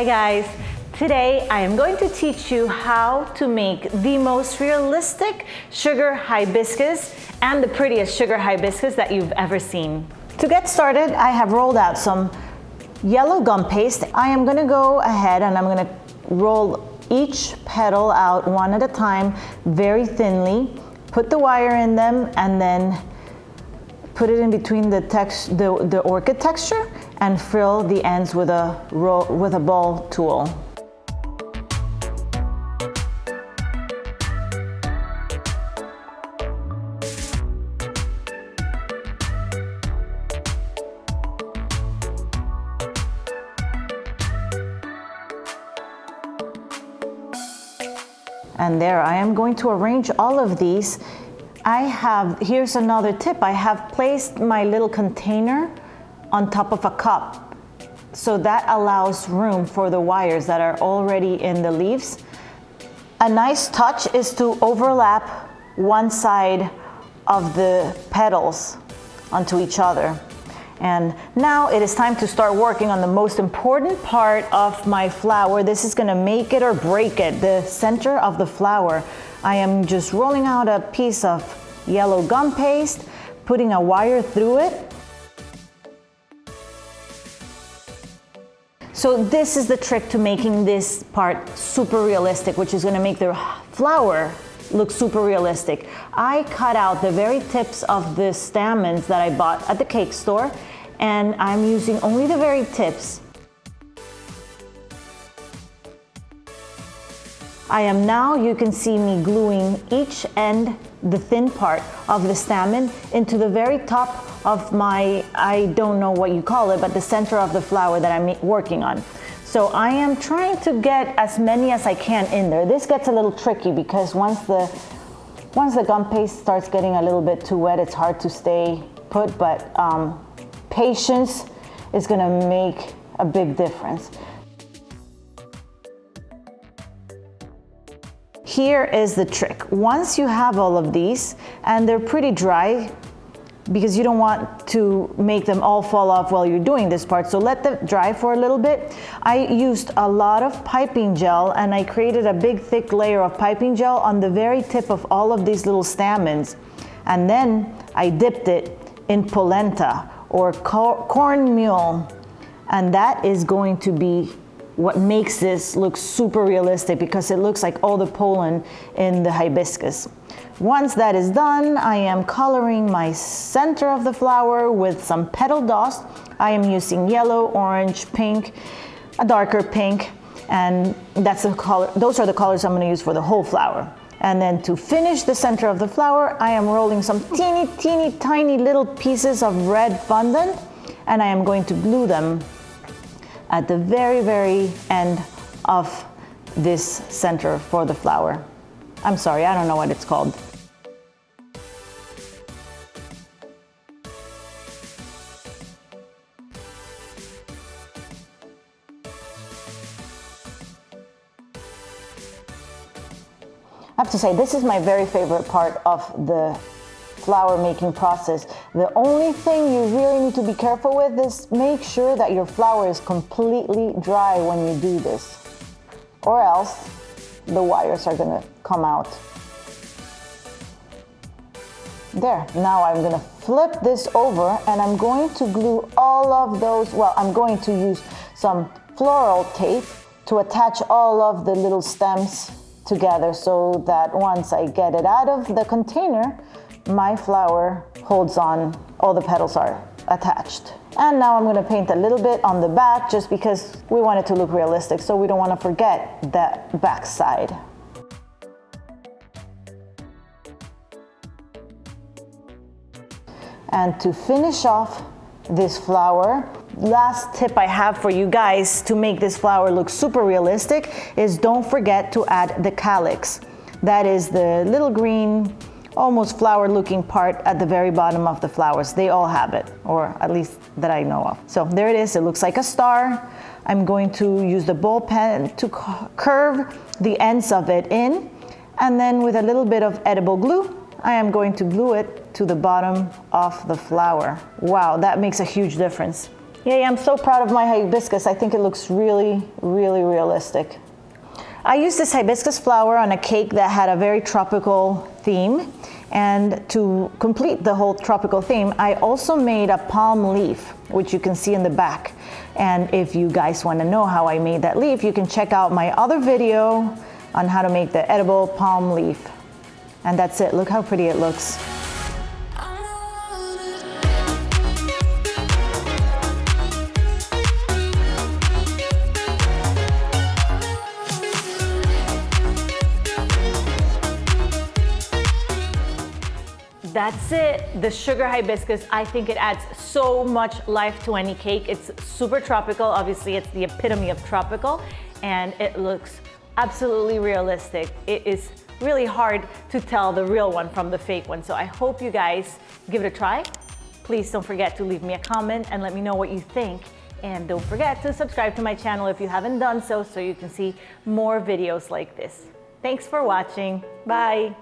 Hi guys. Today I am going to teach you how to make the most realistic sugar hibiscus and the prettiest sugar hibiscus that you've ever seen. To get started, I have rolled out some yellow gum paste. I am gonna go ahead and I'm gonna roll each petal out one at a time very thinly, put the wire in them and then put it in between the, text, the, the orchid texture and frill the ends with a, roll, with a ball tool. And there I am going to arrange all of these. I have, here's another tip, I have placed my little container on top of a cup. So that allows room for the wires that are already in the leaves. A nice touch is to overlap one side of the petals onto each other. And now it is time to start working on the most important part of my flower. This is gonna make it or break it, the center of the flower. I am just rolling out a piece of yellow gum paste, putting a wire through it, So this is the trick to making this part super realistic, which is gonna make the flower look super realistic. I cut out the very tips of the stamens that I bought at the cake store, and I'm using only the very tips. I am now, you can see me gluing each end, the thin part of the stamen into the very top of my, I don't know what you call it, but the center of the flower that I'm working on. So I am trying to get as many as I can in there. This gets a little tricky because once the, once the gum paste starts getting a little bit too wet, it's hard to stay put, but um, patience is gonna make a big difference. Here is the trick. Once you have all of these and they're pretty dry, because you don't want to make them all fall off while you're doing this part. So let them dry for a little bit. I used a lot of piping gel and I created a big thick layer of piping gel on the very tip of all of these little stamens. And then I dipped it in polenta or corn meal. And that is going to be what makes this look super realistic because it looks like all the pollen in the hibiscus. Once that is done, I am coloring my center of the flower with some petal dust. I am using yellow, orange, pink, a darker pink, and that's the color, those are the colors I'm gonna use for the whole flower. And then to finish the center of the flower, I am rolling some teeny, teeny, tiny little pieces of red fondant, and I am going to glue them at the very, very end of this center for the flower. I'm sorry, I don't know what it's called. I have to say, this is my very favorite part of the flower making process. The only thing you really need to be careful with is make sure that your flower is completely dry when you do this or else the wires are gonna come out. There, now I'm gonna flip this over and I'm going to glue all of those, well, I'm going to use some floral tape to attach all of the little stems together so that once I get it out of the container, my flower holds on, all the petals are attached. And now I'm gonna paint a little bit on the back just because we want it to look realistic so we don't wanna forget that back side. And to finish off this flower, last tip I have for you guys to make this flower look super realistic is don't forget to add the calyx. That is the little green, almost flower looking part at the very bottom of the flowers. They all have it, or at least that I know of. So there it is, it looks like a star. I'm going to use the ball pen to curve the ends of it in, and then with a little bit of edible glue, I am going to glue it to the bottom of the flower. Wow, that makes a huge difference. Yeah, I'm so proud of my hibiscus. I think it looks really, really realistic. I used this hibiscus flower on a cake that had a very tropical theme. And to complete the whole tropical theme, I also made a palm leaf, which you can see in the back. And if you guys want to know how I made that leaf, you can check out my other video on how to make the edible palm leaf. And that's it. Look how pretty it looks. That's it, the sugar hibiscus. I think it adds so much life to any cake. It's super tropical. Obviously, it's the epitome of tropical and it looks absolutely realistic. It is really hard to tell the real one from the fake one. So I hope you guys give it a try. Please don't forget to leave me a comment and let me know what you think. And don't forget to subscribe to my channel if you haven't done so, so you can see more videos like this. Thanks for watching. Bye.